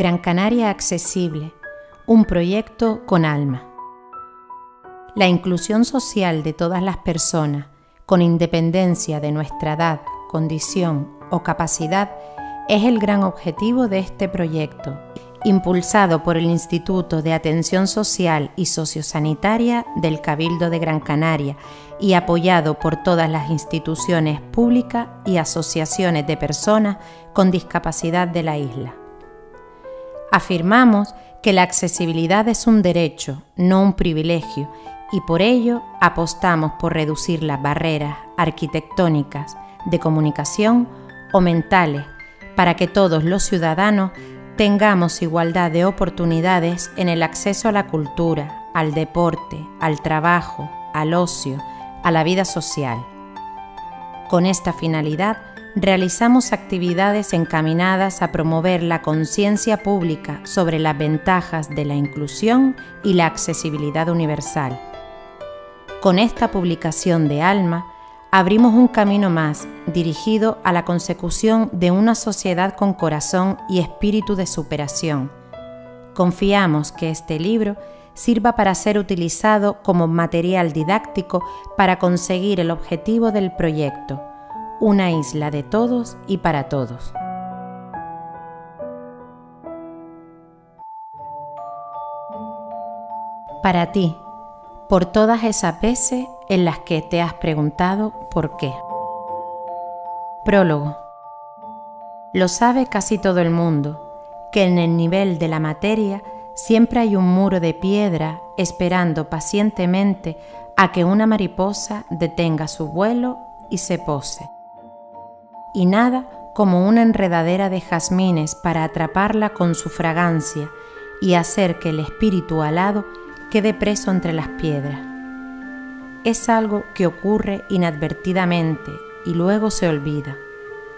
Gran Canaria Accesible, un proyecto con alma. La inclusión social de todas las personas, con independencia de nuestra edad, condición o capacidad, es el gran objetivo de este proyecto, impulsado por el Instituto de Atención Social y Sociosanitaria del Cabildo de Gran Canaria y apoyado por todas las instituciones públicas y asociaciones de personas con discapacidad de la isla. Afirmamos que la accesibilidad es un derecho, no un privilegio, y por ello apostamos por reducir las barreras arquitectónicas, de comunicación o mentales, para que todos los ciudadanos tengamos igualdad de oportunidades en el acceso a la cultura, al deporte, al trabajo, al ocio, a la vida social. Con esta finalidad, realizamos actividades encaminadas a promover la conciencia pública sobre las ventajas de la inclusión y la accesibilidad universal. Con esta publicación de Alma, abrimos un camino más dirigido a la consecución de una sociedad con corazón y espíritu de superación. Confiamos que este libro sirva para ser utilizado como material didáctico para conseguir el objetivo del proyecto, una isla de todos y para todos. Para ti, por todas esas veces en las que te has preguntado por qué. Prólogo. Lo sabe casi todo el mundo, que en el nivel de la materia siempre hay un muro de piedra esperando pacientemente a que una mariposa detenga su vuelo y se pose y nada como una enredadera de jazmines para atraparla con su fragancia y hacer que el espíritu alado quede preso entre las piedras. Es algo que ocurre inadvertidamente y luego se olvida,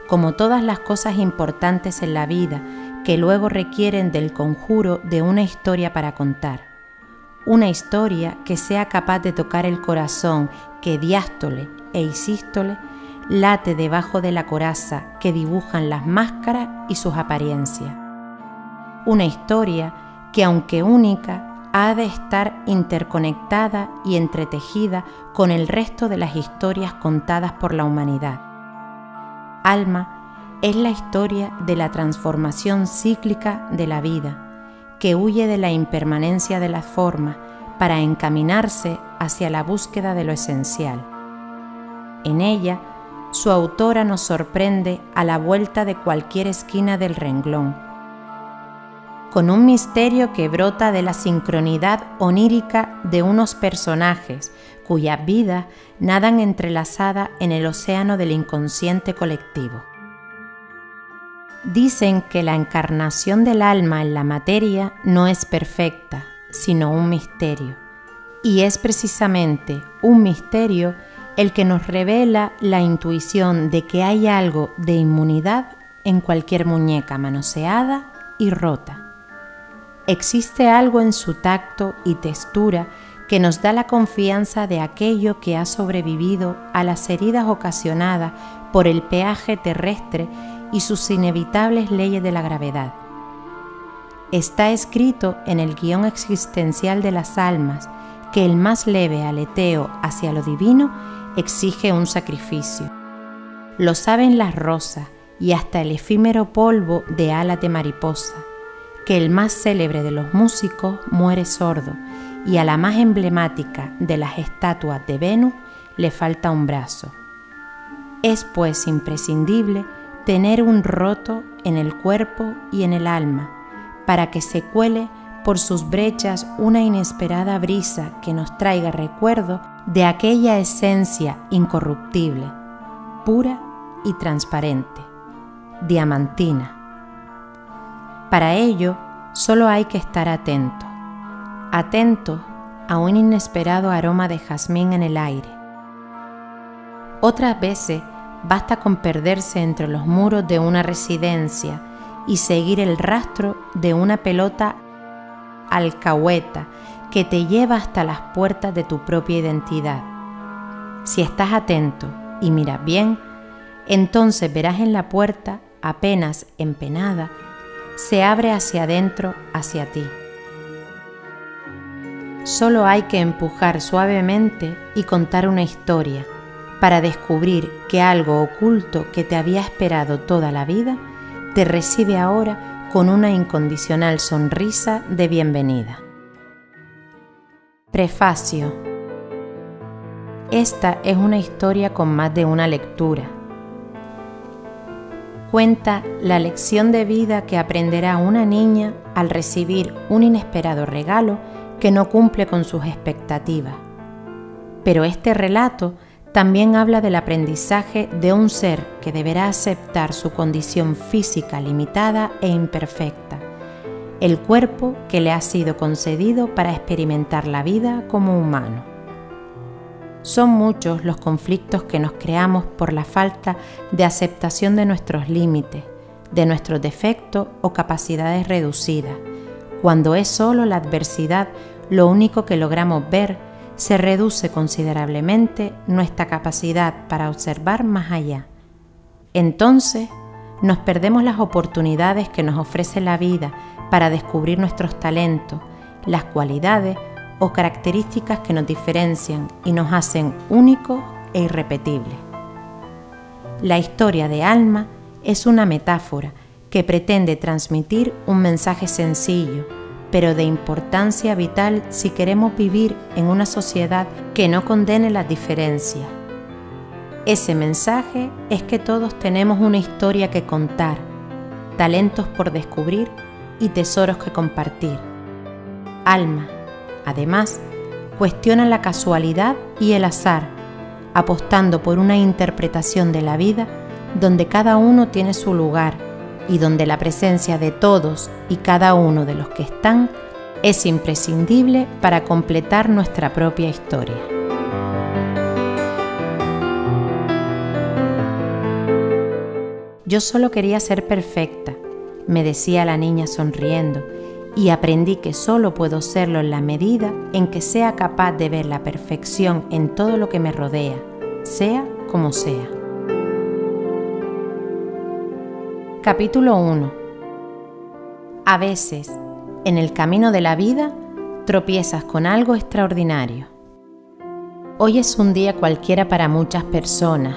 como todas las cosas importantes en la vida que luego requieren del conjuro de una historia para contar. Una historia que sea capaz de tocar el corazón que diástole e isístole late debajo de la coraza que dibujan las máscaras y sus apariencias. Una historia que, aunque única, ha de estar interconectada y entretejida con el resto de las historias contadas por la humanidad. Alma es la historia de la transformación cíclica de la vida, que huye de la impermanencia de la forma para encaminarse hacia la búsqueda de lo esencial. En ella, su autora nos sorprende a la vuelta de cualquier esquina del renglón, con un misterio que brota de la sincronidad onírica de unos personajes cuyas vidas nadan entrelazadas en el océano del inconsciente colectivo. Dicen que la encarnación del alma en la materia no es perfecta, sino un misterio, y es precisamente un misterio el que nos revela la intuición de que hay algo de inmunidad en cualquier muñeca manoseada y rota. Existe algo en su tacto y textura que nos da la confianza de aquello que ha sobrevivido a las heridas ocasionadas por el peaje terrestre y sus inevitables leyes de la gravedad. Está escrito en el guion existencial de las almas que el más leve aleteo hacia lo divino exige un sacrificio. Lo saben las rosas y hasta el efímero polvo de alas de mariposa, que el más célebre de los músicos muere sordo y a la más emblemática de las estatuas de Venus le falta un brazo. Es pues imprescindible tener un roto en el cuerpo y en el alma para que se cuele por sus brechas una inesperada brisa que nos traiga recuerdo de aquella esencia incorruptible, pura y transparente, diamantina. Para ello, solo hay que estar atento, atento a un inesperado aroma de jazmín en el aire. Otras veces basta con perderse entre los muros de una residencia y seguir el rastro de una pelota alcahueta que te lleva hasta las puertas de tu propia identidad. Si estás atento y miras bien, entonces verás en la puerta, apenas empenada, se abre hacia adentro, hacia ti. Solo hay que empujar suavemente y contar una historia para descubrir que algo oculto que te había esperado toda la vida te recibe ahora con una incondicional sonrisa de bienvenida. Prefacio. Esta es una historia con más de una lectura. Cuenta la lección de vida que aprenderá una niña al recibir un inesperado regalo que no cumple con sus expectativas. Pero este relato también habla del aprendizaje de un ser que deberá aceptar su condición física limitada e imperfecta, el cuerpo que le ha sido concedido para experimentar la vida como humano. Son muchos los conflictos que nos creamos por la falta de aceptación de nuestros límites, de nuestros defectos o capacidades reducidas, cuando es solo la adversidad lo único que logramos ver, se reduce considerablemente nuestra capacidad para observar más allá. Entonces, nos perdemos las oportunidades que nos ofrece la vida para descubrir nuestros talentos, las cualidades o características que nos diferencian y nos hacen únicos e irrepetibles. La historia de Alma es una metáfora que pretende transmitir un mensaje sencillo, pero de importancia vital si queremos vivir en una sociedad que no condene las diferencias. Ese mensaje es que todos tenemos una historia que contar, talentos por descubrir y tesoros que compartir. Alma, además, cuestiona la casualidad y el azar, apostando por una interpretación de la vida donde cada uno tiene su lugar y donde la presencia de todos y cada uno de los que están es imprescindible para completar nuestra propia historia. Yo solo quería ser perfecta, me decía la niña sonriendo, y aprendí que solo puedo serlo en la medida en que sea capaz de ver la perfección en todo lo que me rodea, sea como sea. Capítulo 1 A veces, en el camino de la vida, tropiezas con algo extraordinario. Hoy es un día cualquiera para muchas personas,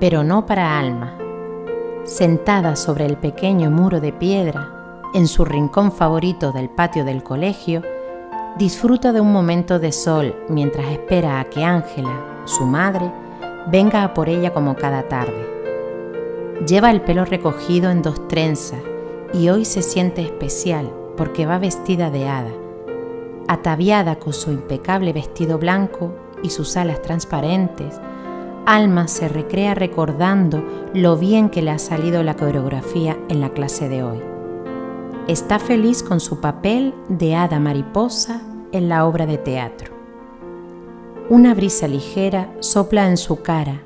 pero no para Alma. Sentada sobre el pequeño muro de piedra, en su rincón favorito del patio del colegio, disfruta de un momento de sol mientras espera a que Ángela, su madre, venga a por ella como cada tarde. Lleva el pelo recogido en dos trenzas y hoy se siente especial porque va vestida de hada. Ataviada con su impecable vestido blanco y sus alas transparentes, Alma se recrea recordando lo bien que le ha salido la coreografía en la clase de hoy. Está feliz con su papel de hada mariposa en la obra de teatro. Una brisa ligera sopla en su cara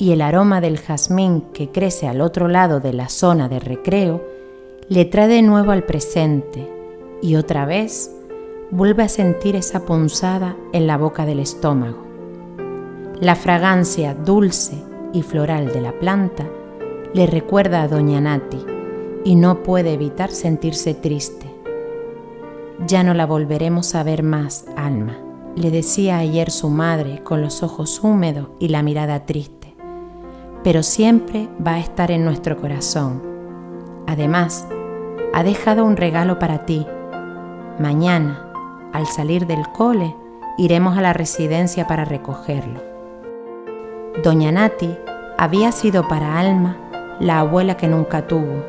y el aroma del jazmín que crece al otro lado de la zona de recreo le trae de nuevo al presente y otra vez vuelve a sentir esa punzada en la boca del estómago. La fragancia dulce y floral de la planta le recuerda a Doña Nati y no puede evitar sentirse triste. Ya no la volveremos a ver más, Alma, le decía ayer su madre con los ojos húmedos y la mirada triste pero siempre va a estar en nuestro corazón. Además, ha dejado un regalo para ti. Mañana, al salir del cole, iremos a la residencia para recogerlo. Doña Nati había sido para Alma la abuela que nunca tuvo.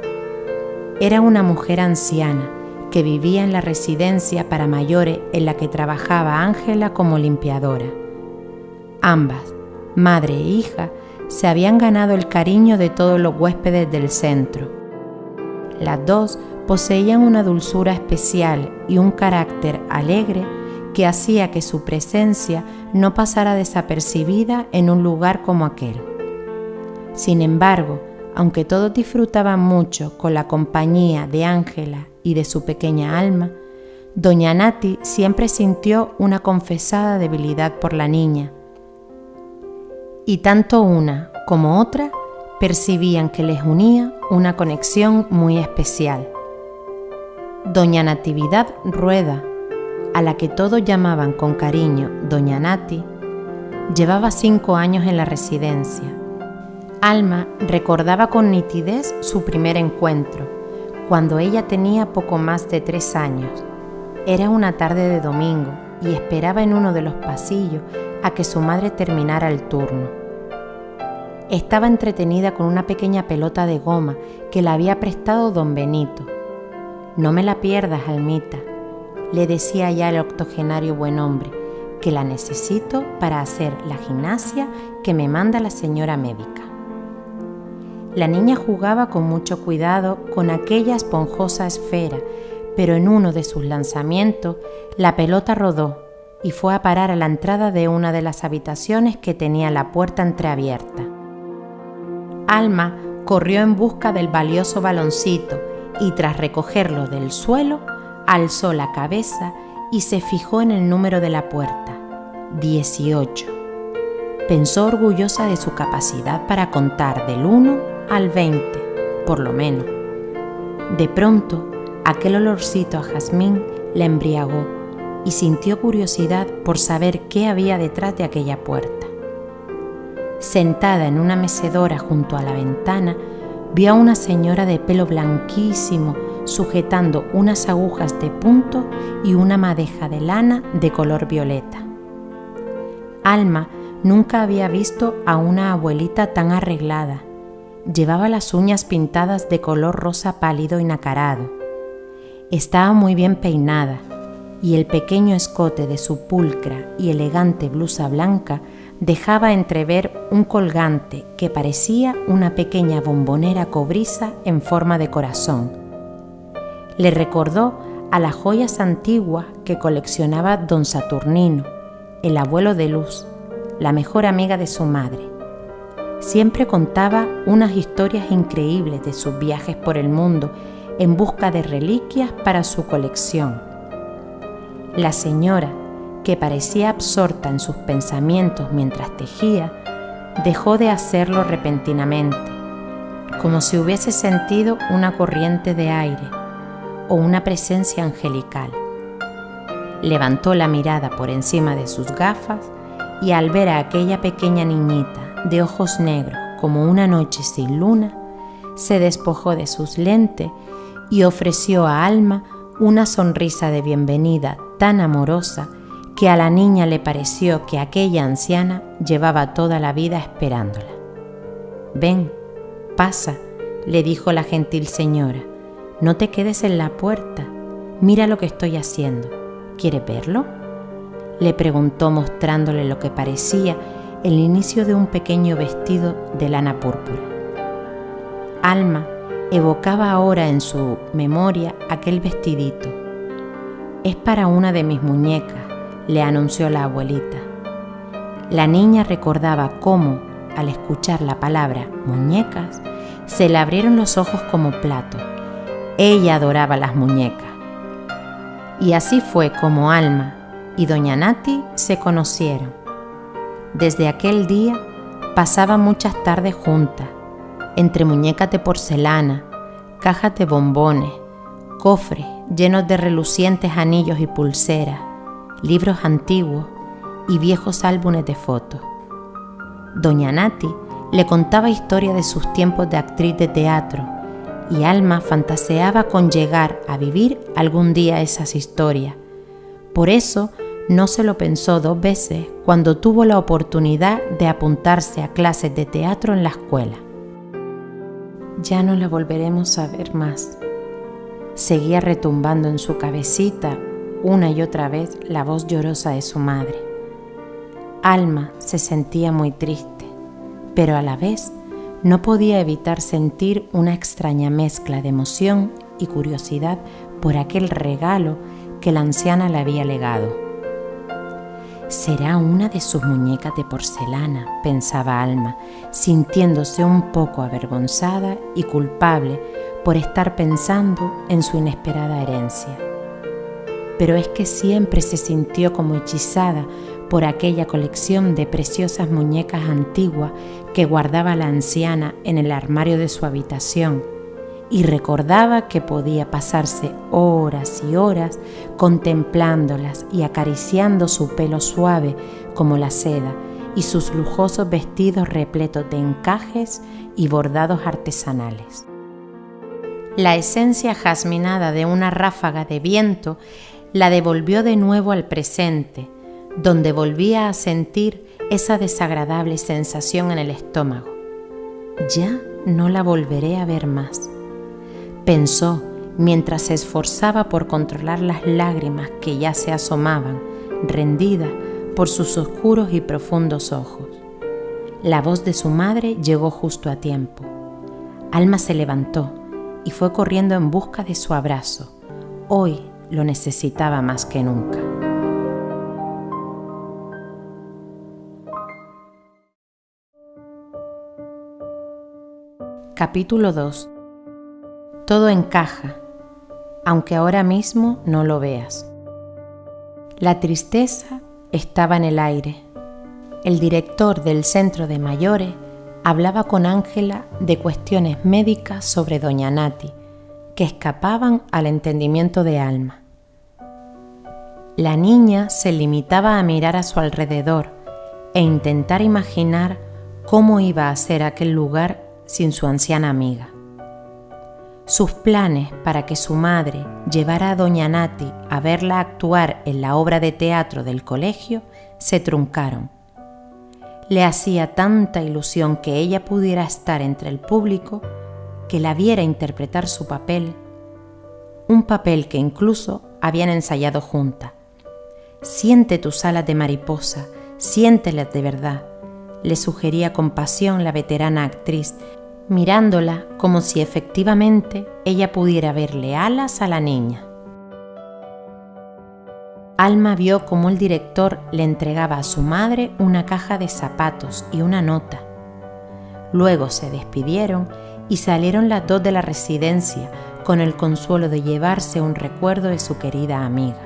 Era una mujer anciana que vivía en la residencia para mayores en la que trabajaba Ángela como limpiadora. Ambas, madre e hija, se habían ganado el cariño de todos los huéspedes del centro. Las dos poseían una dulzura especial y un carácter alegre que hacía que su presencia no pasara desapercibida en un lugar como aquel. Sin embargo, aunque todos disfrutaban mucho con la compañía de Ángela y de su pequeña alma, doña Nati siempre sintió una confesada debilidad por la niña, y tanto una como otra percibían que les unía una conexión muy especial. Doña Natividad Rueda, a la que todos llamaban con cariño Doña Nati, llevaba cinco años en la residencia. Alma recordaba con nitidez su primer encuentro, cuando ella tenía poco más de tres años. Era una tarde de domingo y esperaba en uno de los pasillos a que su madre terminara el turno. Estaba entretenida con una pequeña pelota de goma que le había prestado don Benito no me la pierdas, Almita, le decía ya el octogenario buen hombre, que la necesito para hacer la gimnasia que me manda la señora médica. La niña jugaba con mucho cuidado con aquella esponjosa esfera, pero en uno de sus lanzamientos la pelota rodó y fue a parar a la entrada de una de las habitaciones que tenía la puerta entreabierta. Alma corrió en busca del valioso baloncito y tras recogerlo del suelo, alzó la cabeza y se fijó en el número de la puerta, 18. Pensó orgullosa de su capacidad para contar del 1 al 20, por lo menos. De pronto, aquel olorcito a jazmín la embriagó y sintió curiosidad por saber qué había detrás de aquella puerta. Sentada en una mecedora junto a la ventana, vio a una señora de pelo blanquísimo sujetando unas agujas de punto y una madeja de lana de color violeta. Alma nunca había visto a una abuelita tan arreglada. Llevaba las uñas pintadas de color rosa pálido y nacarado. Estaba muy bien peinada y el pequeño escote de su pulcra y elegante blusa blanca dejaba entrever un colgante que parecía una pequeña bombonera cobriza en forma de corazón. Le recordó a las joyas antiguas que coleccionaba don Saturnino, el abuelo de Luz, la mejor amiga de su madre. Siempre contaba unas historias increíbles de sus viajes por el mundo en busca de reliquias para su colección. La señora, que parecía absorta en sus pensamientos mientras tejía, dejó de hacerlo repentinamente, como si hubiese sentido una corriente de aire o una presencia angelical. Levantó la mirada por encima de sus gafas y al ver a aquella pequeña niñita de ojos negros como una noche sin luna, se despojó de sus lentes y ofreció a Alma una sonrisa de bienvenida tan amorosa que a la niña le pareció que aquella anciana llevaba toda la vida esperándola. Ven, pasa, le dijo la gentil señora, no te quedes en la puerta, mira lo que estoy haciendo. ¿Quieres verlo? Le preguntó mostrándole lo que parecía el inicio de un pequeño vestido de lana púrpura. Alma evocaba ahora en su memoria aquel vestidito. Es para una de mis muñecas, le anunció la abuelita. La niña recordaba cómo, al escuchar la palabra muñecas, se le abrieron los ojos como plato. Ella adoraba las muñecas. Y así fue como Alma y Doña Nati se conocieron. Desde aquel día pasaban muchas tardes juntas, entre muñecas de porcelana, cajas de bombones, cofres llenos de relucientes anillos y pulseras, libros antiguos y viejos álbumes de fotos. Doña Nati le contaba historias de sus tiempos de actriz de teatro y Alma fantaseaba con llegar a vivir algún día esas historias. Por eso no se lo pensó dos veces cuando tuvo la oportunidad de apuntarse a clases de teatro en la escuela. Ya no la volveremos a ver más. Seguía retumbando en su cabecita una y otra vez la voz llorosa de su madre. Alma se sentía muy triste, pero a la vez no podía evitar sentir una extraña mezcla de emoción y curiosidad por aquel regalo que la anciana le había legado. Será una de sus muñecas de porcelana, pensaba Alma, sintiéndose un poco avergonzada y culpable por estar pensando en su inesperada herencia. Pero es que siempre se sintió como hechizada por aquella colección de preciosas muñecas antiguas que guardaba la anciana en el armario de su habitación y recordaba que podía pasarse horas y horas contemplándolas y acariciando su pelo suave como la seda y sus lujosos vestidos repletos de encajes y bordados artesanales. La esencia jasminada de una ráfaga de viento la devolvió de nuevo al presente, donde volvía a sentir esa desagradable sensación en el estómago. Ya no la volveré a ver más, pensó mientras se esforzaba por controlar las lágrimas que ya se asomaban, rendidas por sus oscuros y profundos ojos. La voz de su madre llegó justo a tiempo. Alma se levantó y fue corriendo en busca de su abrazo. Hoy lo necesitaba más que nunca. Capítulo 2 Todo encaja, aunque ahora mismo no lo veas. La tristeza estaba en el aire. El director del centro de mayores hablaba con Ángela de cuestiones médicas sobre doña Nati, que escapaban al entendimiento de Alma. La niña se limitaba a mirar a su alrededor e intentar imaginar cómo iba a ser aquel lugar sin su anciana amiga. Sus planes para que su madre llevara a doña Nati a verla actuar en la obra de teatro del colegio se truncaron le hacía tanta ilusión que ella pudiera estar entre el público, que la viera interpretar su papel, un papel que incluso habían ensayado junta. Siente tus alas de mariposa, siéntelas de verdad, le sugería con pasión la veterana actriz, mirándola como si efectivamente ella pudiera verle alas a la niña. Alma vio cómo el director le entregaba a su madre una caja de zapatos y una nota. Luego se despidieron y salieron las dos de la residencia con el consuelo de llevarse un recuerdo de su querida amiga.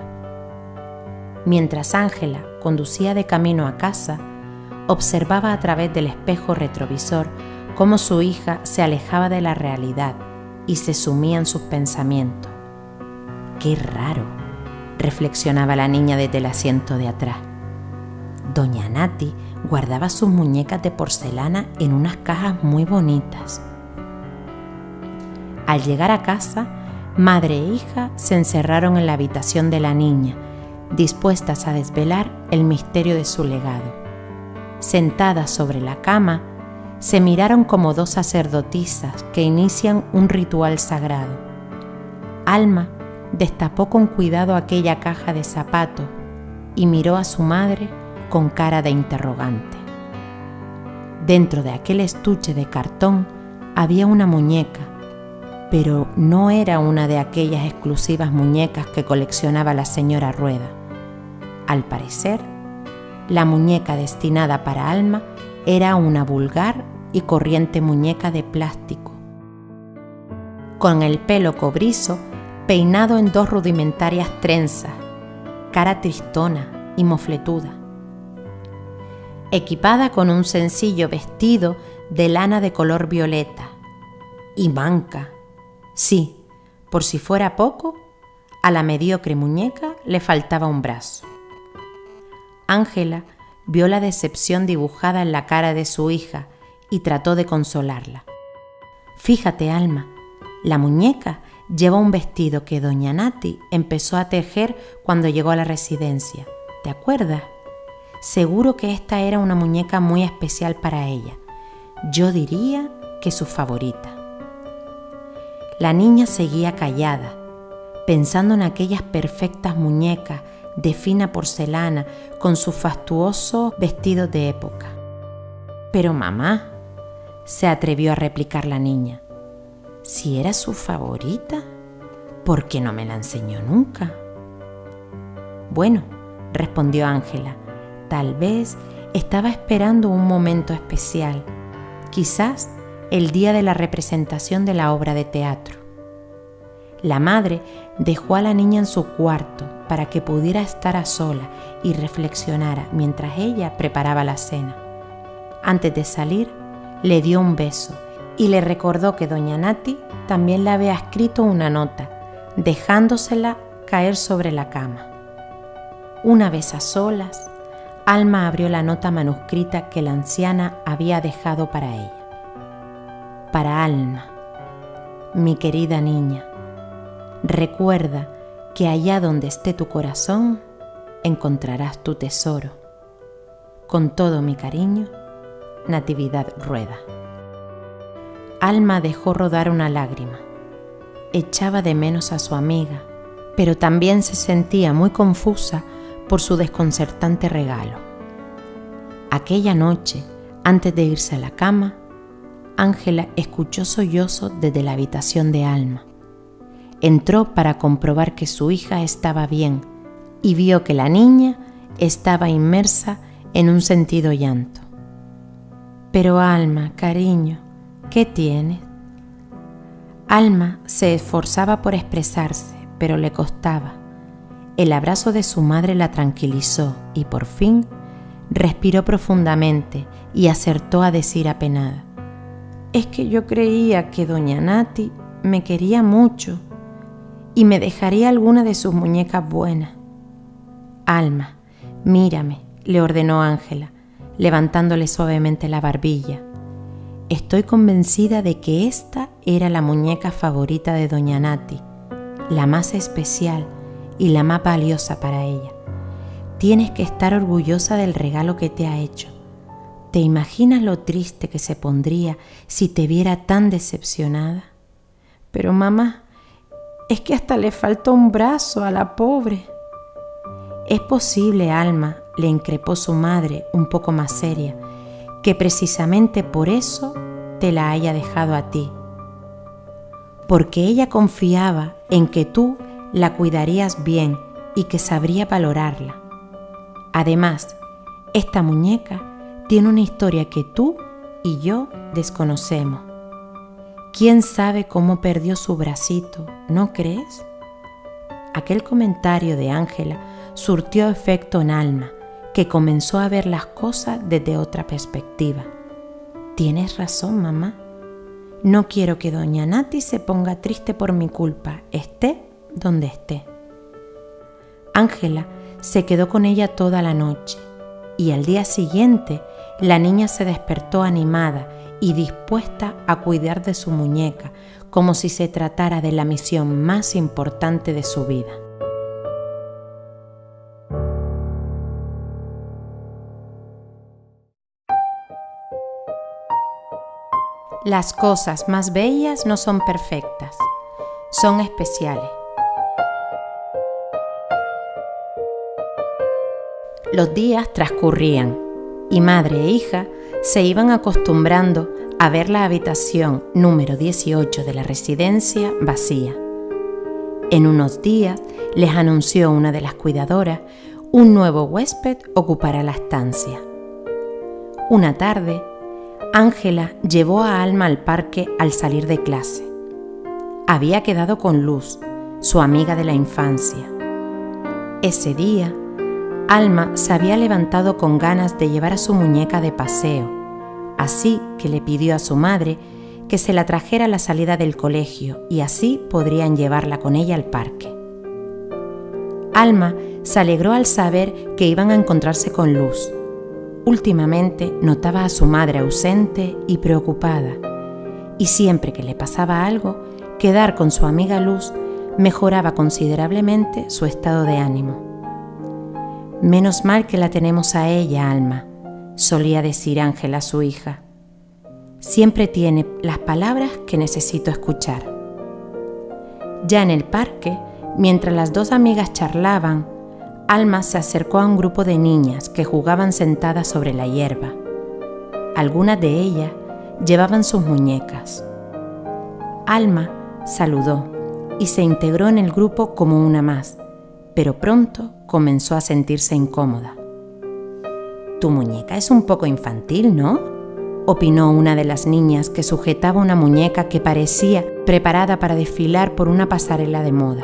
Mientras Ángela conducía de camino a casa, observaba a través del espejo retrovisor cómo su hija se alejaba de la realidad y se sumía en sus pensamientos. ¡Qué raro! reflexionaba la niña desde el asiento de atrás. Doña Nati guardaba sus muñecas de porcelana en unas cajas muy bonitas. Al llegar a casa, madre e hija se encerraron en la habitación de la niña, dispuestas a desvelar el misterio de su legado. Sentadas sobre la cama, se miraron como dos sacerdotisas que inician un ritual sagrado. Alma destapó con cuidado aquella caja de zapatos y miró a su madre con cara de interrogante. Dentro de aquel estuche de cartón había una muñeca, pero no era una de aquellas exclusivas muñecas que coleccionaba la señora Rueda. Al parecer, la muñeca destinada para Alma era una vulgar y corriente muñeca de plástico, con el pelo cobrizo peinado en dos rudimentarias trenzas, cara tristona y mofletuda. Equipada con un sencillo vestido de lana de color violeta y manca. Sí, por si fuera poco, a la mediocre muñeca le faltaba un brazo. Ángela vio la decepción dibujada en la cara de su hija y trató de consolarla. Fíjate, Alma, la muñeca lleva un vestido que doña Nati empezó a tejer cuando llegó a la residencia. ¿Te acuerdas? Seguro que esta era una muñeca muy especial para ella. Yo diría que su favorita. La niña seguía callada, pensando en aquellas perfectas muñecas de fina porcelana con sus fastuosos vestidos de época. Pero mamá, se atrevió a replicar la niña, si era su favorita, ¿por qué no me la enseñó nunca? Bueno, respondió Ángela, tal vez estaba esperando un momento especial, quizás el día de la representación de la obra de teatro. La madre dejó a la niña en su cuarto para que pudiera estar a sola y reflexionara mientras ella preparaba la cena. Antes de salir, le dio un beso y le recordó que doña Nati también le había escrito una nota, dejándosela caer sobre la cama. Una vez a solas, Alma abrió la nota manuscrita que la anciana había dejado para ella. Para Alma, mi querida niña, recuerda que allá donde esté tu corazón, encontrarás tu tesoro. Con todo mi cariño, Natividad Rueda. Alma dejó rodar una lágrima. Echaba de menos a su amiga, pero también se sentía muy confusa por su desconcertante regalo. Aquella noche, antes de irse a la cama, Ángela escuchó sollozo desde la habitación de Alma. Entró para comprobar que su hija estaba bien y vio que la niña estaba inmersa en un sentido llanto. Pero Alma, cariño, ¿qué tienes? Alma se esforzaba por expresarse, pero le costaba. El abrazo de su madre la tranquilizó y por fin respiró profundamente y acertó a decir apenada, es que yo creía que doña Nati me quería mucho y me dejaría alguna de sus muñecas buenas. Alma, mírame, le ordenó Ángela, levantándole suavemente la barbilla. Estoy convencida de que esta era la muñeca favorita de Doña Nati, la más especial y la más valiosa para ella. Tienes que estar orgullosa del regalo que te ha hecho. ¿Te imaginas lo triste que se pondría si te viera tan decepcionada? Pero mamá, es que hasta le falta un brazo a la pobre. Es posible, Alma, le increpó su madre un poco más seria, que precisamente por eso te la haya dejado a ti. Porque ella confiaba en que tú la cuidarías bien y que sabría valorarla. Además, esta muñeca tiene una historia que tú y yo desconocemos. ¿Quién sabe cómo perdió su bracito? ¿No crees? Aquel comentario de Ángela surtió efecto en Alma que comenzó a ver las cosas desde otra perspectiva. Tienes razón, mamá. No quiero que doña Nati se ponga triste por mi culpa, esté donde esté. Ángela se quedó con ella toda la noche y al día siguiente la niña se despertó animada y dispuesta a cuidar de su muñeca como si se tratara de la misión más importante de su vida. Las cosas más bellas no son perfectas, son especiales. Los días transcurrían y madre e hija se iban acostumbrando a ver la habitación número 18 de la residencia vacía. En unos días les anunció una de las cuidadoras un nuevo huésped ocupará la estancia. Una tarde, Ángela llevó a Alma al parque al salir de clase. Había quedado con Luz, su amiga de la infancia. Ese día, Alma se había levantado con ganas de llevar a su muñeca de paseo, así que le pidió a su madre que se la trajera a la salida del colegio y así podrían llevarla con ella al parque. Alma se alegró al saber que iban a encontrarse con Luz Últimamente notaba a su madre ausente y preocupada, y siempre que le pasaba algo, quedar con su amiga Luz mejoraba considerablemente su estado de ánimo. Menos mal que la tenemos a ella, Alma, solía decir Ángela a su hija. Siempre tiene las palabras que necesito escuchar. Ya en el parque, mientras las dos amigas charlaban, Alma se acercó a un grupo de niñas que jugaban sentadas sobre la hierba. Algunas de ellas llevaban sus muñecas. Alma saludó y se integró en el grupo como una más, pero pronto comenzó a sentirse incómoda. Tu muñeca es un poco infantil, ¿no? opinó una de las niñas que sujetaba una muñeca que parecía preparada para desfilar por una pasarela de moda.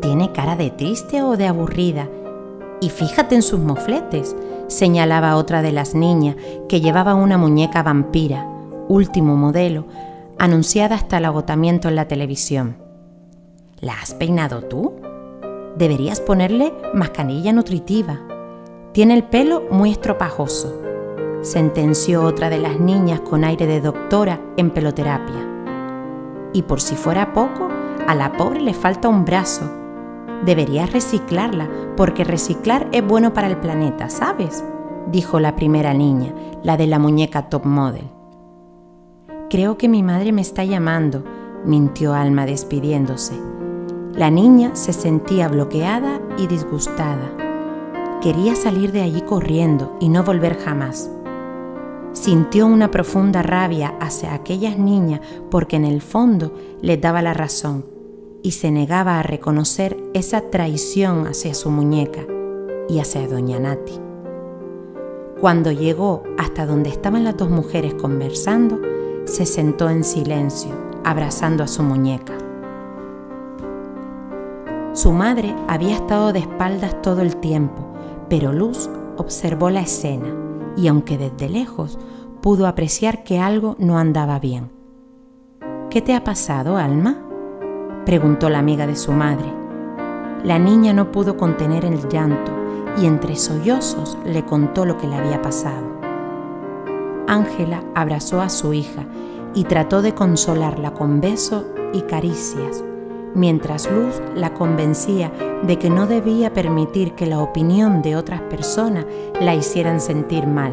Tiene cara de triste o de aburrida. Y fíjate en sus mofletes, señalaba otra de las niñas que llevaba una muñeca vampira, último modelo, anunciada hasta el agotamiento en la televisión. ¿La has peinado tú? Deberías ponerle mascarilla nutritiva. Tiene el pelo muy estropajoso, sentenció otra de las niñas con aire de doctora en peloterapia. Y por si fuera poco, a la pobre le falta un brazo. Deberías reciclarla, porque reciclar es bueno para el planeta, ¿sabes? dijo la primera niña, la de la muñeca top model. Creo que mi madre me está llamando, mintió Alma despidiéndose. La niña se sentía bloqueada y disgustada. Quería salir de allí corriendo y no volver jamás. Sintió una profunda rabia hacia aquellas niñas porque en el fondo les daba la razón y se negaba a reconocer esa traición hacia su muñeca y hacia doña Nati. Cuando llegó hasta donde estaban las dos mujeres conversando, se sentó en silencio, abrazando a su muñeca. Su madre había estado de espaldas todo el tiempo, pero Luz observó la escena y aunque desde lejos pudo apreciar que algo no andaba bien. ¿Qué te ha pasado, Alma? preguntó la amiga de su madre. La niña no pudo contener el llanto y entre sollozos le contó lo que le había pasado. Ángela abrazó a su hija y trató de consolarla con besos y caricias, mientras Luz la convencía de que no debía permitir que la opinión de otras personas la hicieran sentir mal.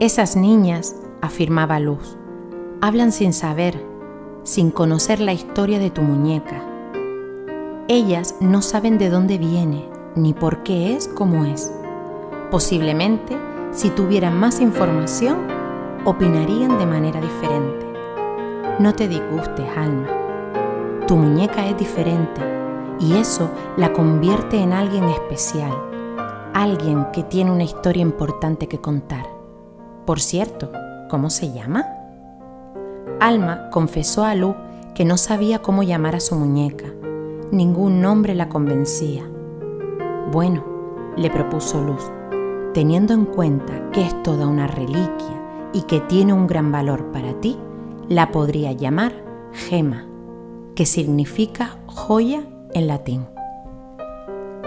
Esas niñas, afirmaba Luz, hablan sin saber, sin conocer la historia de tu muñeca. Ellas no saben de dónde viene ni por qué es como es. Posiblemente, si tuvieran más información, opinarían de manera diferente. No te disgustes, alma. Tu muñeca es diferente y eso la convierte en alguien especial, alguien que tiene una historia importante que contar. Por cierto, ¿cómo se llama? Alma confesó a Lu que no sabía cómo llamar a su muñeca. Ningún nombre la convencía. Bueno, le propuso Luz, teniendo en cuenta que es toda una reliquia y que tiene un gran valor para ti, la podría llamar gema que significa joya en latín.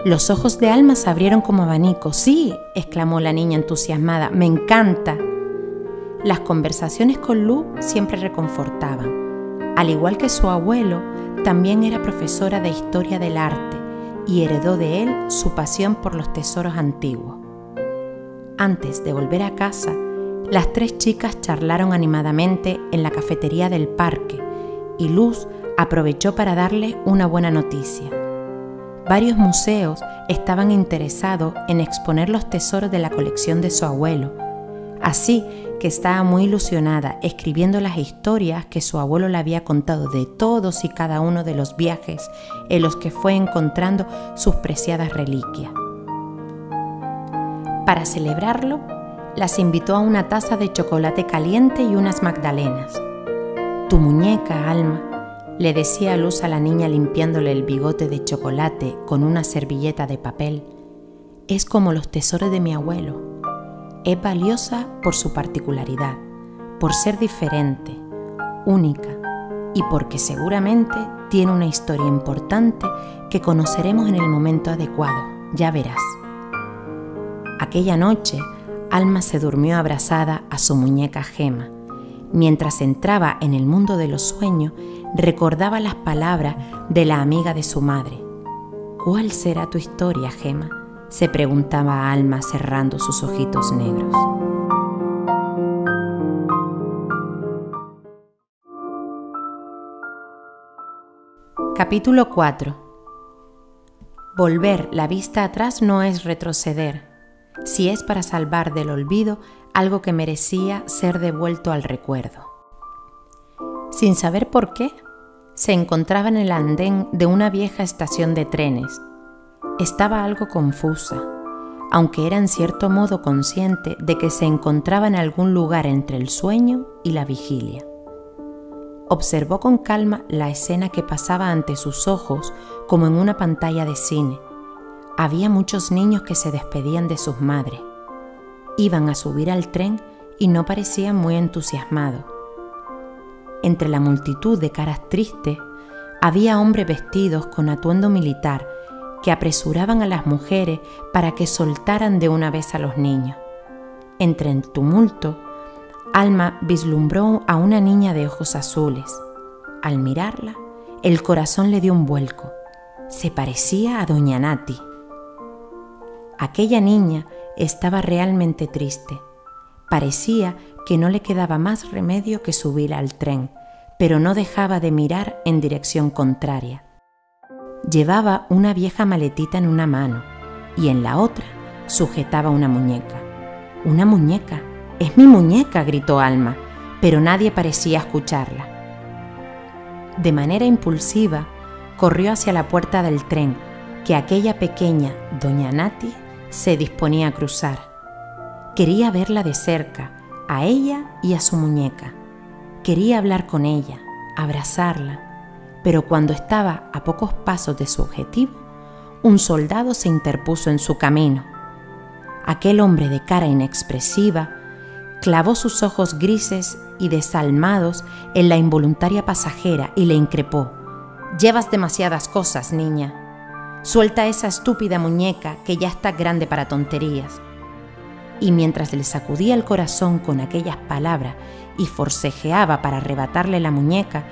Los ojos de Alma se abrieron como abanico. Sí, exclamó la niña entusiasmada, me encanta. Las conversaciones con Lu siempre reconfortaban. Al igual que su abuelo, también era profesora de historia del arte y heredó de él su pasión por los tesoros antiguos. Antes de volver a casa, las tres chicas charlaron animadamente en la cafetería del parque y Luz aprovechó para darle una buena noticia. Varios museos estaban interesados en exponer los tesoros de la colección de su abuelo, así que estaba muy ilusionada escribiendo las historias que su abuelo le había contado de todos y cada uno de los viajes en los que fue encontrando sus preciadas reliquias. Para celebrarlo, las invitó a una taza de chocolate caliente y unas magdalenas. Tu muñeca, Alma, le decía Luz a la niña limpiándole el bigote de chocolate con una servilleta de papel, es como los tesoros de mi abuelo. Es valiosa por su particularidad, por ser diferente, única y porque seguramente tiene una historia importante que conoceremos en el momento adecuado, ya verás. Aquella noche, Alma se durmió abrazada a su muñeca Gema. Mientras entraba en el mundo de los sueños, recordaba las palabras de la amiga de su madre. ¿Cuál será tu historia, Gema? se preguntaba Alma cerrando sus ojitos negros. Capítulo 4 Volver la vista atrás no es retroceder, si es para salvar del olvido algo que merecía ser devuelto al recuerdo. Sin saber por qué, se encontraba en el andén de una vieja estación de trenes. Estaba algo confusa, aunque era en cierto modo consciente de que se encontraba en algún lugar entre el sueño y la vigilia. Observó con calma la escena que pasaba ante sus ojos como en una pantalla de cine. Había muchos niños que se despedían de sus madres. Iban a subir al tren y no parecía muy entusiasmado. Entre la multitud de caras tristes había hombres vestidos con atuendo militar que apresuraban a las mujeres para que soltaran de una vez a los niños. Entre el tumulto, Alma vislumbró a una niña de ojos azules. Al mirarla, el corazón le dio un vuelco. Se parecía a Doña Nati. Aquella niña estaba realmente triste. Parecía que no le quedaba más remedio que subir al tren, pero no dejaba de mirar en dirección contraria. Llevaba una vieja maletita en una mano y en la otra sujetaba una muñeca. Una muñeca. Es mi muñeca, gritó Alma, pero nadie parecía escucharla. De manera impulsiva, corrió hacia la puerta del tren que aquella pequeña doña Nati se disponía a cruzar. Quería verla de cerca, a ella y a su muñeca. Quería hablar con ella, abrazarla, pero cuando estaba a pocos pasos de su objetivo, un soldado se interpuso en su camino. Aquel hombre de cara inexpresiva clavó sus ojos grises y desalmados en la involuntaria pasajera y le increpó. Llevas demasiadas cosas, niña. Suelta esa estúpida muñeca que ya está grande para tonterías. Y mientras le sacudía el corazón con aquellas palabras y forcejeaba para arrebatarle la muñeca,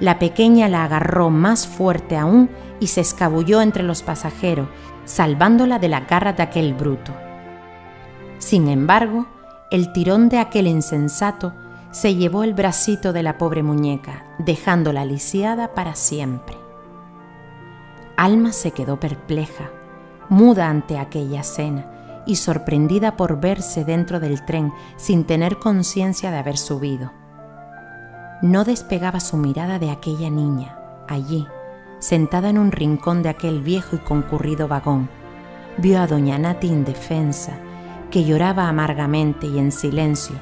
la pequeña la agarró más fuerte aún y se escabulló entre los pasajeros, salvándola de la garra de aquel bruto. Sin embargo, el tirón de aquel insensato se llevó el bracito de la pobre muñeca, dejándola lisiada para siempre. Alma se quedó perpleja, muda ante aquella escena y sorprendida por verse dentro del tren sin tener conciencia de haber subido. No despegaba su mirada de aquella niña, allí, sentada en un rincón de aquel viejo y concurrido vagón. Vio a doña Nati indefensa, que lloraba amargamente y en silencio,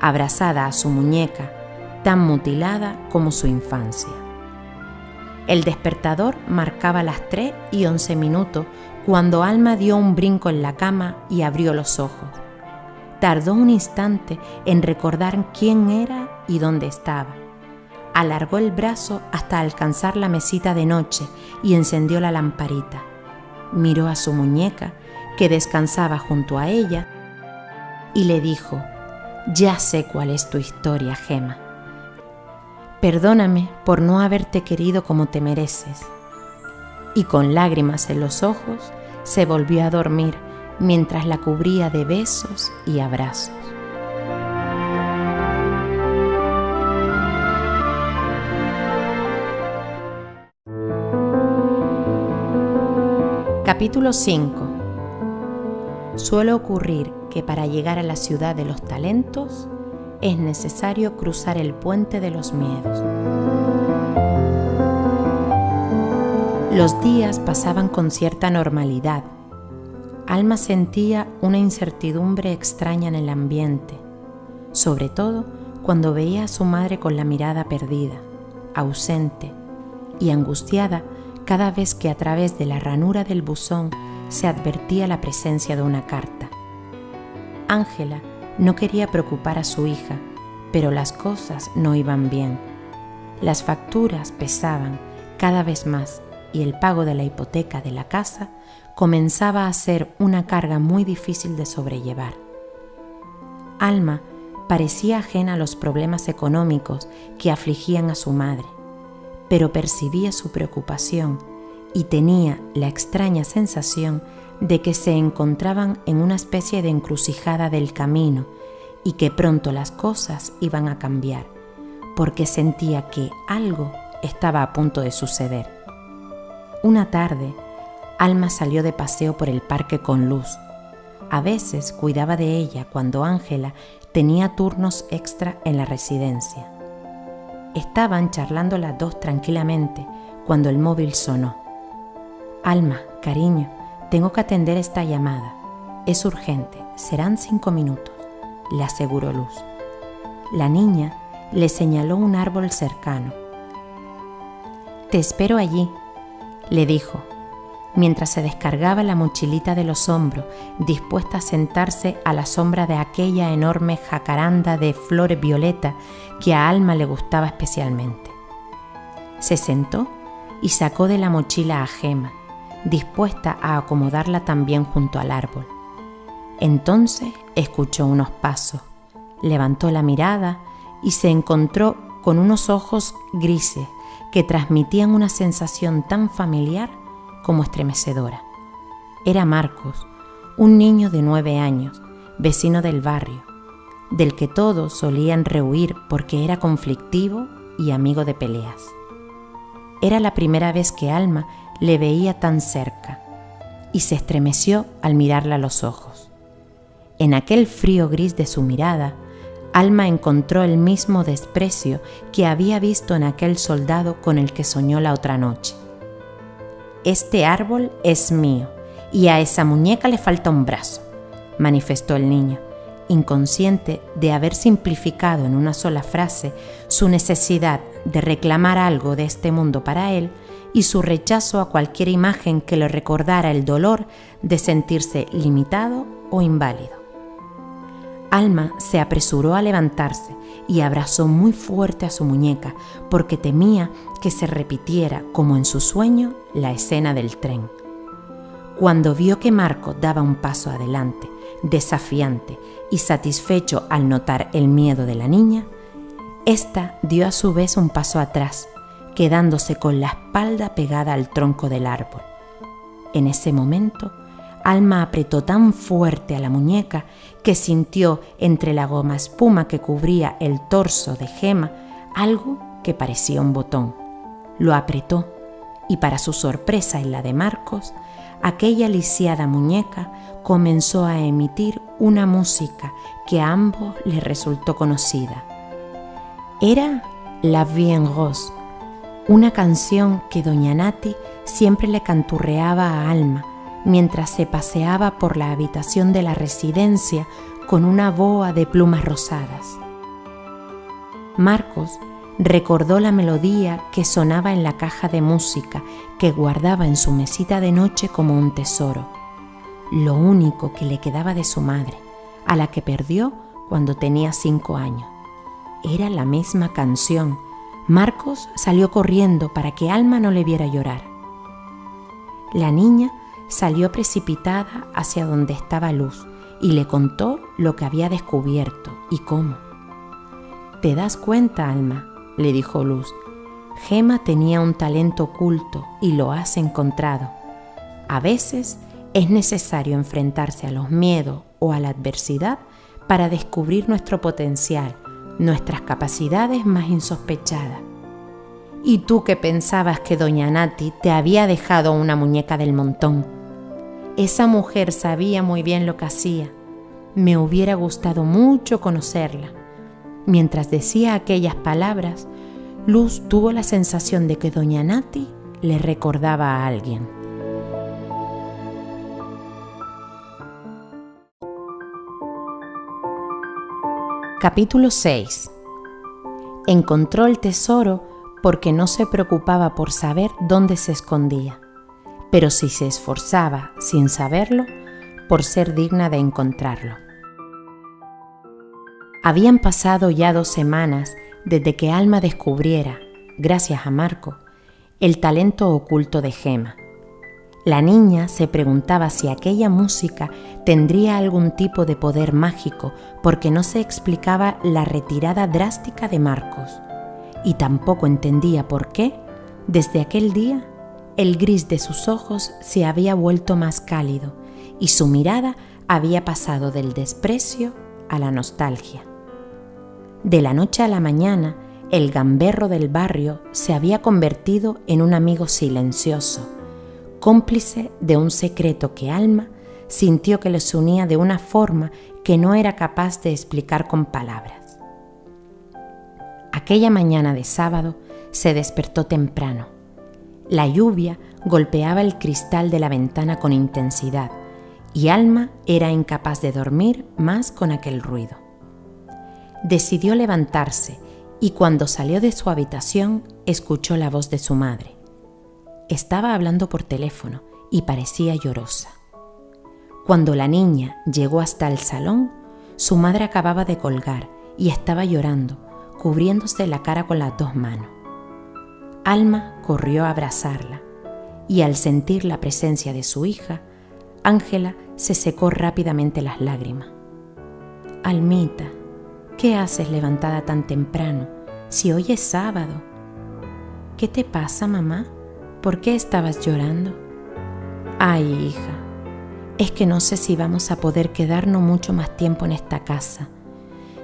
abrazada a su muñeca, tan mutilada como su infancia. El despertador marcaba las tres y once minutos cuando Alma dio un brinco en la cama y abrió los ojos. Tardó un instante en recordar quién era y dónde estaba. Alargó el brazo hasta alcanzar la mesita de noche y encendió la lamparita. Miró a su muñeca, que descansaba junto a ella, y le dijo, ya sé cuál es tu historia, Gema. Perdóname por no haberte querido como te mereces. Y con lágrimas en los ojos, se volvió a dormir mientras la cubría de besos y abrazos. Capítulo 5 Suele ocurrir que para llegar a la ciudad de los talentos es necesario cruzar el puente de los miedos. Los días pasaban con cierta normalidad. Alma sentía una incertidumbre extraña en el ambiente, sobre todo cuando veía a su madre con la mirada perdida, ausente y angustiada cada vez que a través de la ranura del buzón se advertía la presencia de una carta. Ángela no quería preocupar a su hija, pero las cosas no iban bien. Las facturas pesaban cada vez más y el pago de la hipoteca de la casa comenzaba a ser una carga muy difícil de sobrellevar. Alma parecía ajena a los problemas económicos que afligían a su madre, pero percibía su preocupación y tenía la extraña sensación de que se encontraban en una especie de encrucijada del camino y que pronto las cosas iban a cambiar, porque sentía que algo estaba a punto de suceder. Una tarde, Alma salió de paseo por el parque con Luz. A veces cuidaba de ella cuando Ángela tenía turnos extra en la residencia. Estaban charlando las dos tranquilamente cuando el móvil sonó. Alma, cariño, tengo que atender esta llamada. Es urgente, serán cinco minutos, le aseguró Luz. La niña le señaló un árbol cercano. Te espero allí, le dijo. mientras se descargaba la mochilita de los hombros, dispuesta a sentarse a la sombra de aquella enorme jacaranda de flores violeta que a Alma le gustaba especialmente. Se sentó y sacó de la mochila a Gema, dispuesta a acomodarla también junto al árbol. Entonces escuchó unos pasos, levantó la mirada y se encontró con unos ojos grises que transmitían una sensación tan familiar como estremecedora. Era Marcos, un niño de nueve años, vecino del barrio, del que todos solían rehuir porque era conflictivo y amigo de peleas. Era la primera vez que Alma le veía tan cerca y se estremeció al mirarla a los ojos. En aquel frío gris de su mirada, Alma encontró el mismo desprecio que había visto en aquel soldado con el que soñó la otra noche. Este árbol es mío y a esa muñeca le falta un brazo, manifestó el niño, inconsciente de haber simplificado en una sola frase su necesidad de reclamar algo de este mundo para él y su rechazo a cualquier imagen que le recordara el dolor de sentirse limitado o inválido. Alma se apresuró a levantarse y abrazó muy fuerte a su muñeca porque temía que se repitiera, como en su sueño, la escena del tren. Cuando vio que Marco daba un paso adelante, desafiante y satisfecho al notar el miedo de la niña, ésta dio a su vez un paso atrás, quedándose con la espalda pegada al tronco del árbol. En ese momento, Alma apretó tan fuerte a la muñeca que sintió entre la goma espuma que cubría el torso de Gema algo que parecía un botón. Lo apretó y para su sorpresa y la de Marcos, aquella lisiada muñeca comenzó a emitir una música que a ambos les resultó conocida. Era La Vie en Rose, una canción que doña Nati siempre le canturreaba a Alma mientras se paseaba por la habitación de la residencia con una boa de plumas rosadas. Marcos recordó la melodía que sonaba en la caja de música que guardaba en su mesita de noche como un tesoro, lo único que le quedaba de su madre, a la que perdió cuando tenía cinco años. Era la misma canción. Marcos salió corriendo para que Alma no le viera llorar. La niña salió precipitada hacia donde estaba Luz y le contó lo que había descubierto y cómo. ¿Te das cuenta, Alma? le dijo Luz. Gema tenía un talento oculto y lo has encontrado. A veces es necesario enfrentarse a los miedos o a la adversidad para descubrir nuestro potencial, nuestras capacidades más insospechadas. ¿Y tú que pensabas que doña Nati te había dejado una muñeca del montón? Esa mujer sabía muy bien lo que hacía. Me hubiera gustado mucho conocerla. Mientras decía aquellas palabras, Luz tuvo la sensación de que doña Nati le recordaba a alguien. Capítulo 6 Encontró el tesoro porque no se preocupaba por saber dónde se escondía pero si se esforzaba sin saberlo por ser digna de encontrarlo. Habían pasado ya dos semanas desde que Alma descubriera, gracias a Marco, el talento oculto de Gema. La niña se preguntaba si aquella música tendría algún tipo de poder mágico porque no se explicaba la retirada drástica de Marcos y tampoco entendía por qué, desde aquel día, el gris de sus ojos se había vuelto más cálido y su mirada había pasado del desprecio a la nostalgia. De la noche a la mañana, el gamberro del barrio se había convertido en un amigo silencioso, cómplice de un secreto que Alma sintió que les unía de una forma que no era capaz de explicar con palabras. Aquella mañana de sábado se despertó temprano la lluvia golpeaba el cristal de la ventana con intensidad y Alma era incapaz de dormir más con aquel ruido. Decidió levantarse y cuando salió de su habitación escuchó la voz de su madre. Estaba hablando por teléfono y parecía llorosa. Cuando la niña llegó hasta el salón, su madre acababa de colgar y estaba llorando, cubriéndose la cara con las dos manos. Alma corrió a abrazarla y al sentir la presencia de su hija, Ángela se secó rápidamente las lágrimas. Almita, ¿qué haces levantada tan temprano si hoy es sábado? ¿Qué te pasa, mamá? ¿Por qué estabas llorando? Ay, hija, es que no sé si vamos a poder quedarnos mucho más tiempo en esta casa.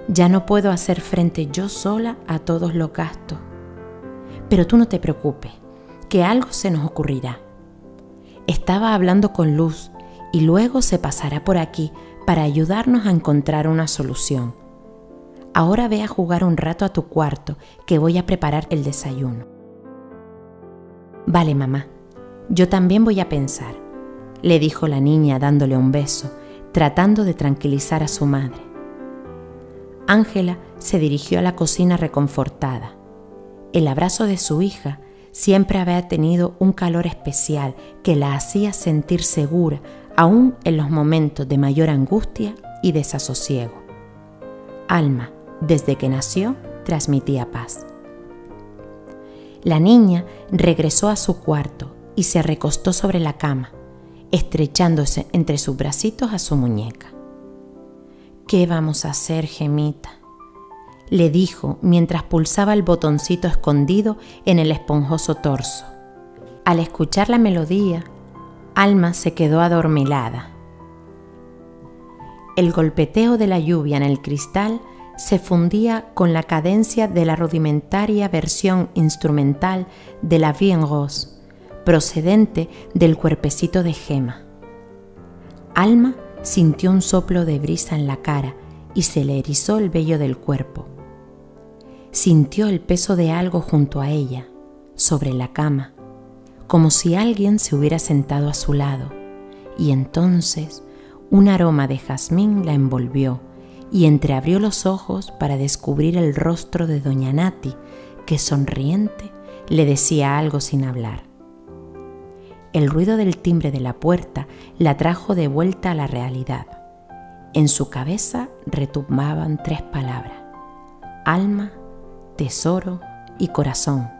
Ya no puedo hacer frente yo sola a todos los gastos. Pero tú no te preocupes, que algo se nos ocurrirá. Estaba hablando con Luz y luego se pasará por aquí para ayudarnos a encontrar una solución. Ahora ve a jugar un rato a tu cuarto, que voy a preparar el desayuno. Vale, mamá, yo también voy a pensar, le dijo la niña dándole un beso, tratando de tranquilizar a su madre. Ángela se dirigió a la cocina reconfortada. El abrazo de su hija siempre había tenido un calor especial que la hacía sentir segura aún en los momentos de mayor angustia y desasosiego. Alma, desde que nació, transmitía paz. La niña regresó a su cuarto y se recostó sobre la cama, estrechándose entre sus bracitos a su muñeca. ¿Qué vamos a hacer, gemita? Le dijo mientras pulsaba el botoncito escondido en el esponjoso torso. Al escuchar la melodía, Alma se quedó adormilada. El golpeteo de la lluvia en el cristal se fundía con la cadencia de la rudimentaria versión instrumental de la Vie en Rose, procedente del cuerpecito de Gema. Alma sintió un soplo de brisa en la cara y se le erizó el vello del cuerpo. Sintió el peso de algo junto a ella, sobre la cama, como si alguien se hubiera sentado a su lado, y entonces un aroma de jazmín la envolvió y entreabrió los ojos para descubrir el rostro de doña Nati, que sonriente le decía algo sin hablar. El ruido del timbre de la puerta la trajo de vuelta a la realidad. En su cabeza retumbaban tres palabras, alma, tesoro y corazón.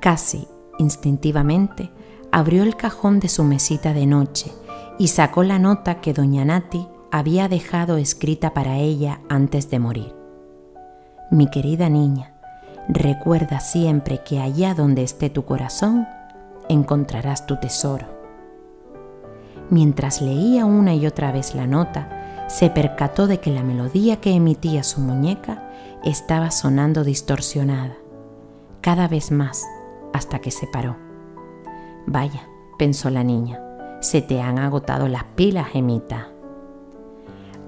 Casi instintivamente abrió el cajón de su mesita de noche y sacó la nota que doña Nati había dejado escrita para ella antes de morir. Mi querida niña, recuerda siempre que allá donde esté tu corazón, encontrarás tu tesoro. Mientras leía una y otra vez la nota, se percató de que la melodía que emitía su muñeca estaba sonando distorsionada, cada vez más, hasta que se paró. Vaya, pensó la niña, se te han agotado las pilas, Gemita.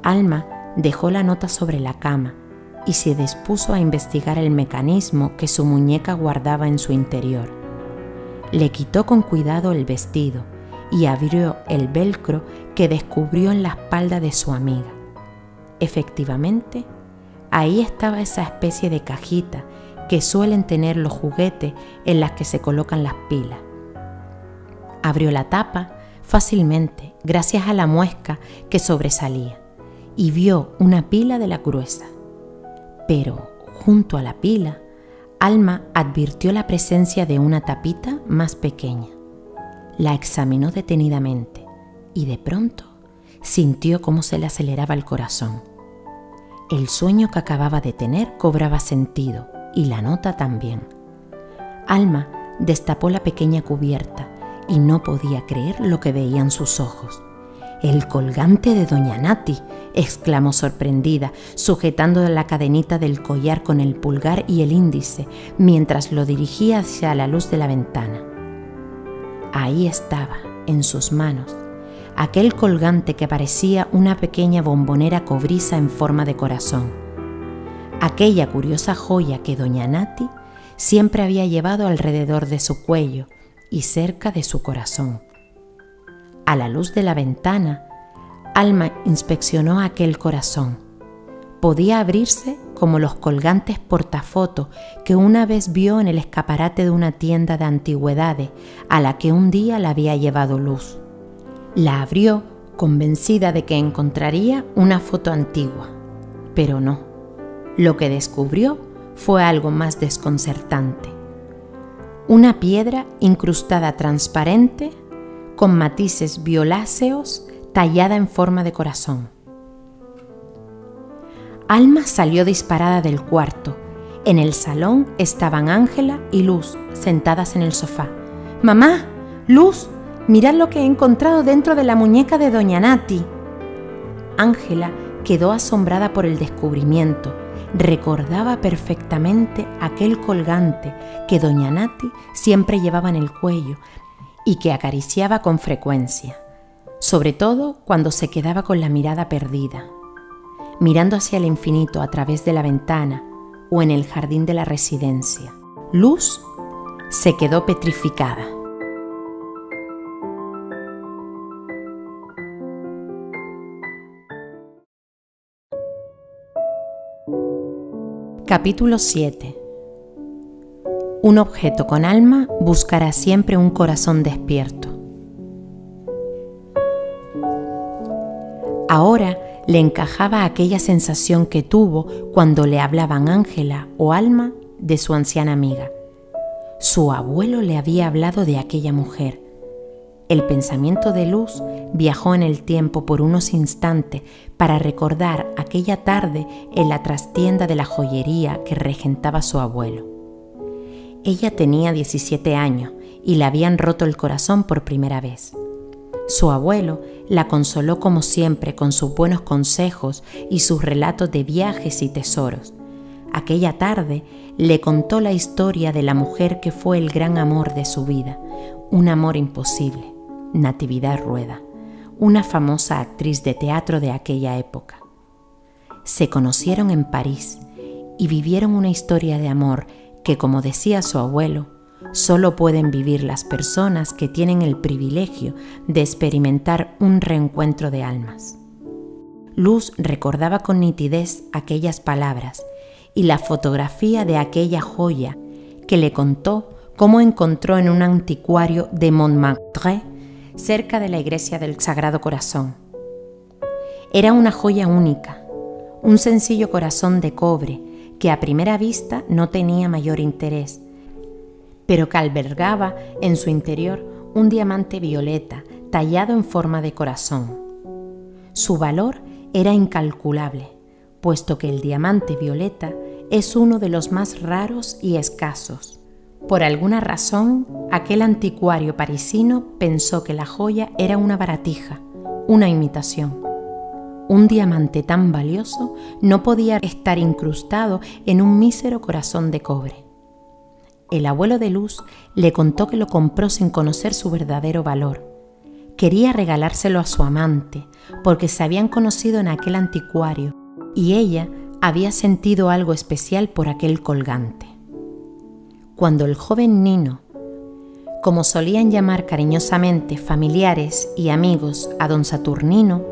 Alma dejó la nota sobre la cama y se dispuso a investigar el mecanismo que su muñeca guardaba en su interior. Le quitó con cuidado el vestido y abrió el velcro que descubrió en la espalda de su amiga. Efectivamente, ahí estaba esa especie de cajita que suelen tener los juguetes en las que se colocan las pilas. Abrió la tapa fácilmente gracias a la muesca que sobresalía y vio una pila de la gruesa. Pero junto a la pila, Alma advirtió la presencia de una tapita más pequeña. La examinó detenidamente y de pronto sintió cómo se le aceleraba el corazón. El sueño que acababa de tener cobraba sentido y la nota también. Alma destapó la pequeña cubierta y no podía creer lo que veían sus ojos. El colgante de Doña Nati, exclamó sorprendida, sujetando la cadenita del collar con el pulgar y el índice, mientras lo dirigía hacia la luz de la ventana. Ahí estaba, en sus manos, aquel colgante que parecía una pequeña bombonera cobriza en forma de corazón. Aquella curiosa joya que Doña Nati siempre había llevado alrededor de su cuello y cerca de su corazón. A la luz de la ventana, Alma inspeccionó aquel corazón. Podía abrirse como los colgantes portafoto que una vez vio en el escaparate de una tienda de antigüedades a la que un día la había llevado luz. La abrió convencida de que encontraría una foto antigua, pero no. Lo que descubrió fue algo más desconcertante. Una piedra incrustada transparente con matices violáceos tallada en forma de corazón. Alma salió disparada del cuarto. En el salón estaban Ángela y Luz sentadas en el sofá. Mamá, Luz, mirad lo que he encontrado dentro de la muñeca de Doña Nati. Ángela quedó asombrada por el descubrimiento. Recordaba perfectamente aquel colgante que Doña Nati siempre llevaba en el cuello y que acariciaba con frecuencia, sobre todo cuando se quedaba con la mirada perdida, mirando hacia el infinito a través de la ventana o en el jardín de la residencia. Luz se quedó petrificada. Capítulo 7 Un objeto con alma buscará siempre un corazón despierto. Ahora le encajaba aquella sensación que tuvo cuando le hablaban Ángela o Alma de su anciana amiga. Su abuelo le había hablado de aquella mujer. El pensamiento de Luz viajó en el tiempo por unos instantes para recordar aquella tarde en la trastienda de la joyería que regentaba su abuelo. Ella tenía 17 años y le habían roto el corazón por primera vez. Su abuelo la consoló como siempre con sus buenos consejos y sus relatos de viajes y tesoros. Aquella tarde le contó la historia de la mujer que fue el gran amor de su vida, un amor imposible, Natividad Rueda una famosa actriz de teatro de aquella época. Se conocieron en París y vivieron una historia de amor que, como decía su abuelo, solo pueden vivir las personas que tienen el privilegio de experimentar un reencuentro de almas. Luz recordaba con nitidez aquellas palabras y la fotografía de aquella joya que le contó cómo encontró en un anticuario de Montmartre cerca de la iglesia del Sagrado Corazón. Era una joya única, un sencillo corazón de cobre que a primera vista no tenía mayor interés, pero que albergaba en su interior un diamante violeta tallado en forma de corazón. Su valor era incalculable, puesto que el diamante violeta es uno de los más raros y escasos. Por alguna razón, aquel anticuario parisino pensó que la joya era una baratija, una imitación. Un diamante tan valioso no podía estar incrustado en un mísero corazón de cobre. El abuelo de Luz le contó que lo compró sin conocer su verdadero valor. Quería regalárselo a su amante porque se habían conocido en aquel anticuario y ella había sentido algo especial por aquel colgante cuando el joven Nino, como solían llamar cariñosamente familiares y amigos a don Saturnino,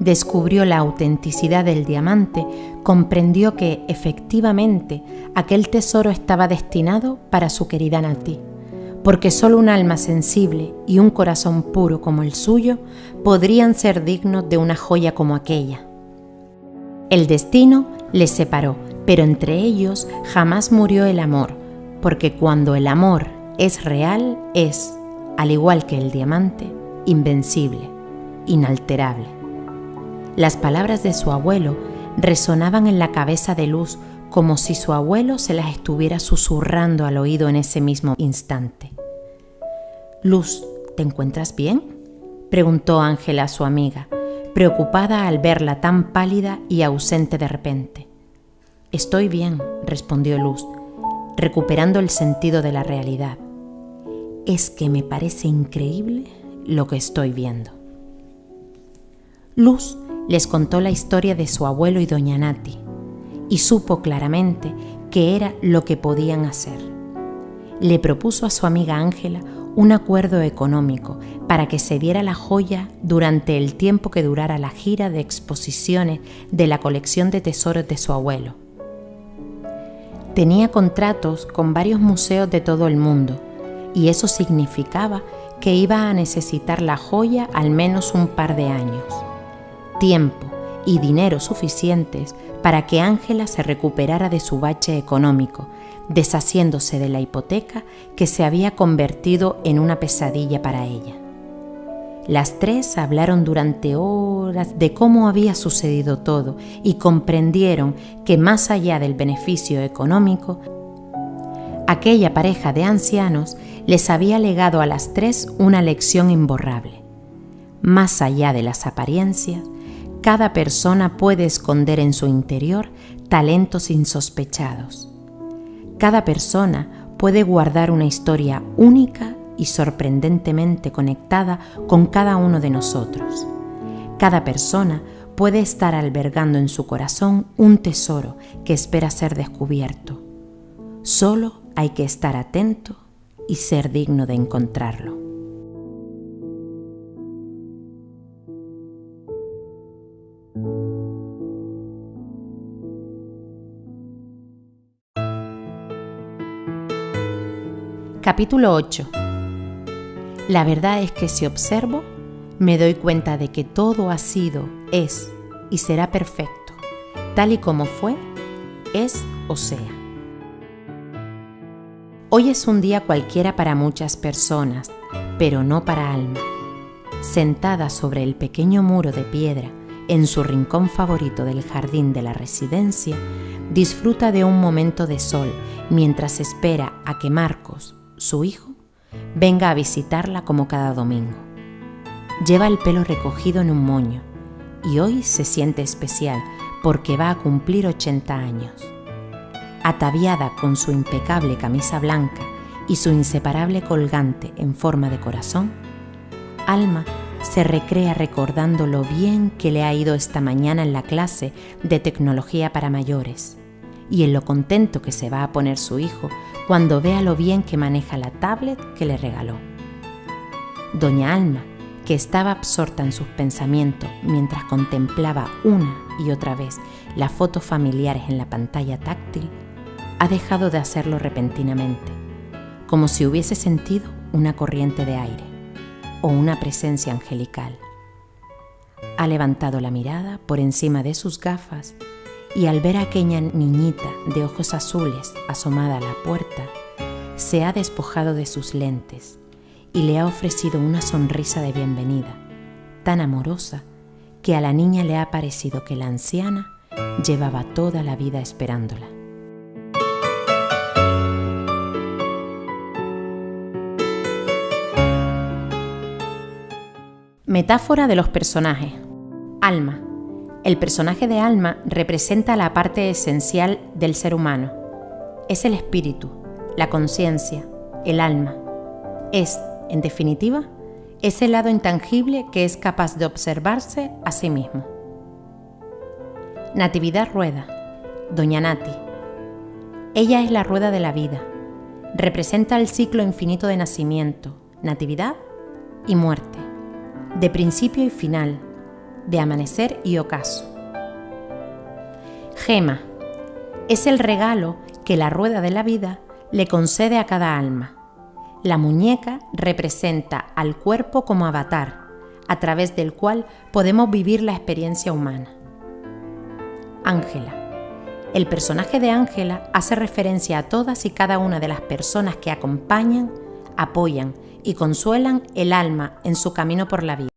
descubrió la autenticidad del diamante, comprendió que efectivamente aquel tesoro estaba destinado para su querida Nati, porque solo un alma sensible y un corazón puro como el suyo podrían ser dignos de una joya como aquella. El destino les separó, pero entre ellos jamás murió el amor, porque cuando el amor es real es, al igual que el diamante, invencible, inalterable. Las palabras de su abuelo resonaban en la cabeza de Luz como si su abuelo se las estuviera susurrando al oído en ese mismo instante. Luz, ¿te encuentras bien? preguntó Ángela a su amiga, preocupada al verla tan pálida y ausente de repente. Estoy bien, respondió Luz, recuperando el sentido de la realidad. Es que me parece increíble lo que estoy viendo. Luz les contó la historia de su abuelo y doña Nati y supo claramente que era lo que podían hacer. Le propuso a su amiga Ángela un acuerdo económico para que se diera la joya durante el tiempo que durara la gira de exposiciones de la colección de tesoros de su abuelo Tenía contratos con varios museos de todo el mundo y eso significaba que iba a necesitar la joya al menos un par de años. Tiempo y dinero suficientes para que Ángela se recuperara de su bache económico, deshaciéndose de la hipoteca que se había convertido en una pesadilla para ella. Las tres hablaron durante horas de cómo había sucedido todo y comprendieron que más allá del beneficio económico, aquella pareja de ancianos les había legado a las tres una lección imborrable. Más allá de las apariencias, cada persona puede esconder en su interior talentos insospechados. Cada persona puede guardar una historia única y sorprendentemente conectada con cada uno de nosotros. Cada persona puede estar albergando en su corazón un tesoro que espera ser descubierto. Solo hay que estar atento y ser digno de encontrarlo. Capítulo 8 la verdad es que si observo, me doy cuenta de que todo ha sido, es y será perfecto, tal y como fue, es o sea. Hoy es un día cualquiera para muchas personas, pero no para Alma. Sentada sobre el pequeño muro de piedra en su rincón favorito del jardín de la residencia, disfruta de un momento de sol mientras espera a que Marcos, su hijo, venga a visitarla como cada domingo. Lleva el pelo recogido en un moño y hoy se siente especial porque va a cumplir 80 años. Ataviada con su impecable camisa blanca y su inseparable colgante en forma de corazón, Alma se recrea recordando lo bien que le ha ido esta mañana en la clase de tecnología para mayores y en lo contento que se va a poner su hijo cuando vea lo bien que maneja la tablet que le regaló. Doña Alma, que estaba absorta en sus pensamientos mientras contemplaba una y otra vez las fotos familiares en la pantalla táctil, ha dejado de hacerlo repentinamente, como si hubiese sentido una corriente de aire o una presencia angelical. Ha levantado la mirada por encima de sus gafas y al ver a aquella niñita de ojos azules asomada a la puerta, se ha despojado de sus lentes y le ha ofrecido una sonrisa de bienvenida, tan amorosa que a la niña le ha parecido que la anciana llevaba toda la vida esperándola. Metáfora de los personajes. Alma, el personaje de alma representa la parte esencial del ser humano. Es el espíritu, la conciencia, el alma. Es, en definitiva, ese lado intangible que es capaz de observarse a sí mismo. Natividad Rueda, Doña Nati. Ella es la rueda de la vida. Representa el ciclo infinito de nacimiento, natividad y muerte, de principio y final, de amanecer y ocaso. Gema es el regalo que la rueda de la vida le concede a cada alma. La muñeca representa al cuerpo como avatar, a través del cual podemos vivir la experiencia humana. Ángela. El personaje de Ángela hace referencia a todas y cada una de las personas que acompañan, apoyan y consuelan el alma en su camino por la vida.